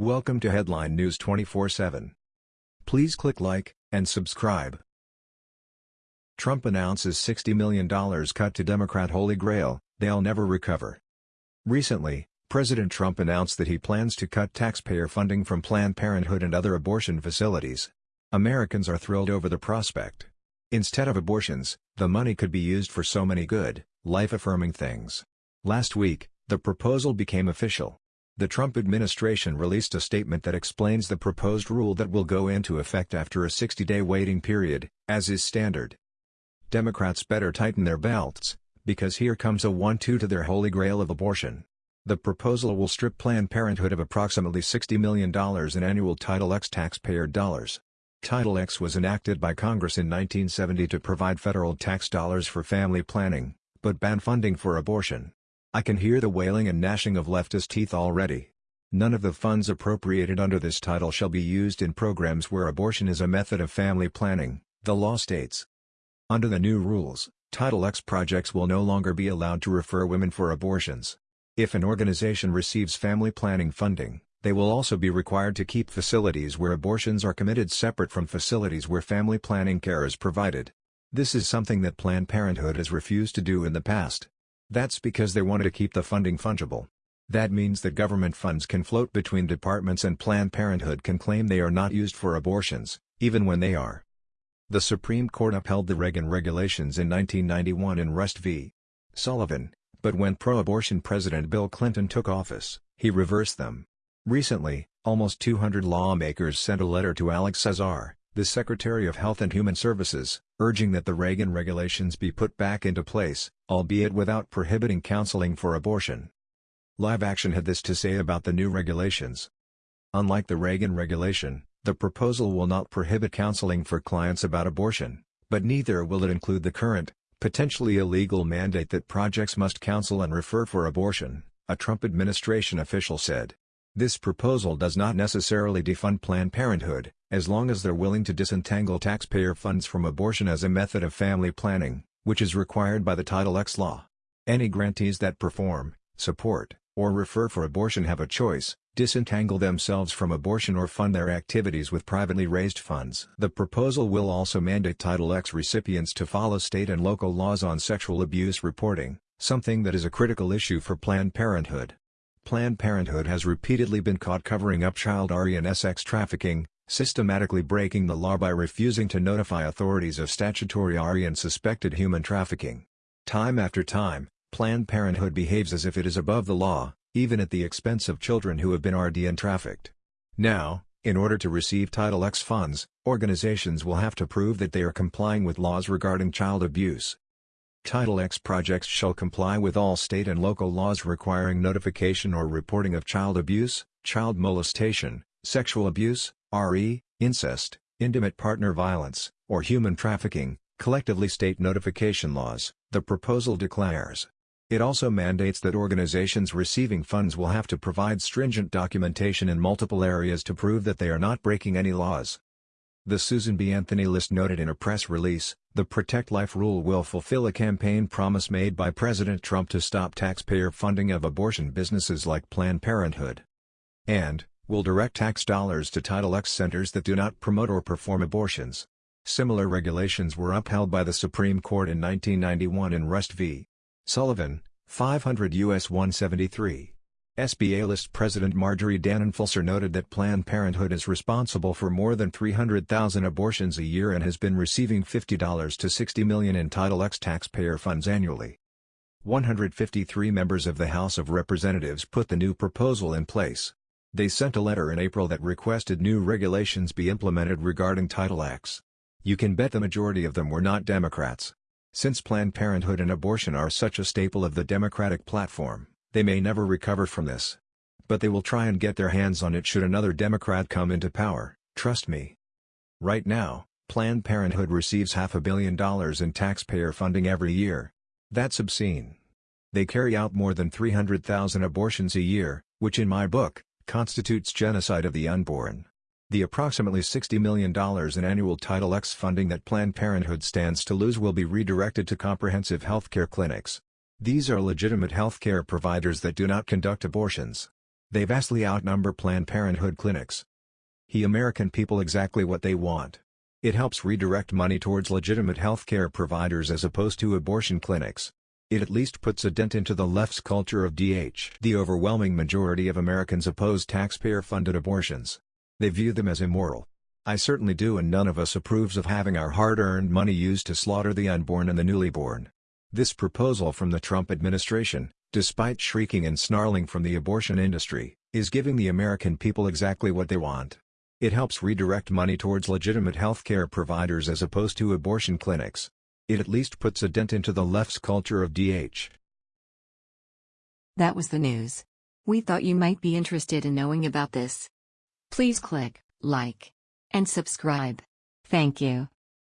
Welcome to Headline News 24/7. Please click like and subscribe. Trump announces $60 million cut to Democrat Holy Grail, they'll never recover. Recently, President Trump announced that he plans to cut taxpayer funding from Planned Parenthood and other abortion facilities. Americans are thrilled over the prospect. Instead of abortions, the money could be used for so many good, life-affirming things. Last week, the proposal became official. The Trump administration released a statement that explains the proposed rule that will go into effect after a 60-day waiting period, as is standard. Democrats better tighten their belts, because here comes a one-two to their holy grail of abortion. The proposal will strip Planned Parenthood of approximately $60 million in annual Title X taxpayer dollars. Title X was enacted by Congress in 1970 to provide federal tax dollars for family planning, but ban funding for abortion. I can hear the wailing and gnashing of leftist teeth already. None of the funds appropriated under this title shall be used in programs where abortion is a method of family planning, the law states. Under the new rules, Title X projects will no longer be allowed to refer women for abortions. If an organization receives family planning funding, they will also be required to keep facilities where abortions are committed separate from facilities where family planning care is provided. This is something that Planned Parenthood has refused to do in the past. That's because they wanted to keep the funding fungible. That means that government funds can float between departments and Planned Parenthood can claim they are not used for abortions, even when they are. The Supreme Court upheld the Reagan regulations in 1991 in Rust v. Sullivan, but when pro-abortion President Bill Clinton took office, he reversed them. Recently, almost 200 lawmakers sent a letter to Alex Azar, the Secretary of Health and Human Services, urging that the Reagan regulations be put back into place, albeit without prohibiting counseling for abortion. Live Action had this to say about the new regulations. Unlike the Reagan regulation, the proposal will not prohibit counseling for clients about abortion, but neither will it include the current, potentially illegal mandate that projects must counsel and refer for abortion, a Trump administration official said. This proposal does not necessarily defund Planned Parenthood, as long as they're willing to disentangle taxpayer funds from abortion as a method of family planning, which is required by the Title X law. Any grantees that perform, support, or refer for abortion have a choice, disentangle themselves from abortion or fund their activities with privately raised funds. The proposal will also mandate Title X recipients to follow state and local laws on sexual abuse reporting, something that is a critical issue for Planned Parenthood. Planned Parenthood has repeatedly been caught covering up child RE and sex trafficking, systematically breaking the law by refusing to notify authorities of statutory RE and suspected human trafficking. Time after time, Planned Parenthood behaves as if it is above the law, even at the expense of children who have been RD and trafficked. Now, in order to receive Title X funds, organizations will have to prove that they are complying with laws regarding child abuse. Title X projects shall comply with all state and local laws requiring notification or reporting of child abuse, child molestation, sexual abuse, RE, incest, intimate partner violence, or human trafficking, collectively state notification laws, the proposal declares. It also mandates that organizations receiving funds will have to provide stringent documentation in multiple areas to prove that they are not breaking any laws. The Susan B. Anthony list noted in a press release, the Protect Life rule will fulfill a campaign promise made by President Trump to stop taxpayer funding of abortion businesses like Planned Parenthood. And, will direct tax dollars to Title X centers that do not promote or perform abortions. Similar regulations were upheld by the Supreme Court in 1991 in Rust v. Sullivan, 500 U.S. 173. SBA list President Marjorie Dannenfelser noted that Planned Parenthood is responsible for more than 300,000 abortions a year and has been receiving $50 to 60 million in Title X taxpayer funds annually. 153 members of the House of Representatives put the new proposal in place. They sent a letter in April that requested new regulations be implemented regarding Title X. You can bet the majority of them were not Democrats. Since Planned Parenthood and abortion are such a staple of the Democratic platform, they may never recover from this. But they will try and get their hands on it should another Democrat come into power, trust me. Right now, Planned Parenthood receives half a billion dollars in taxpayer funding every year. That's obscene. They carry out more than 300,000 abortions a year, which in my book, constitutes genocide of the unborn. The approximately $60 million in annual Title X funding that Planned Parenthood stands to lose will be redirected to comprehensive healthcare clinics, these are legitimate healthcare providers that do not conduct abortions. They vastly outnumber Planned Parenthood clinics. He American people exactly what they want. It helps redirect money towards legitimate healthcare providers as opposed to abortion clinics. It at least puts a dent into the left's culture of DH. The overwhelming majority of Americans oppose taxpayer-funded abortions. They view them as immoral. I certainly do and none of us approves of having our hard-earned money used to slaughter the unborn and the newly born. This proposal from the Trump administration, despite shrieking and snarling from the abortion industry, is giving the American people exactly what they want. It helps redirect money towards legitimate healthcare providers as opposed to abortion clinics. It at least puts a dent into the left's culture of DH. That was the news. We thought you might be interested in knowing about this. Please click like and subscribe. Thank you.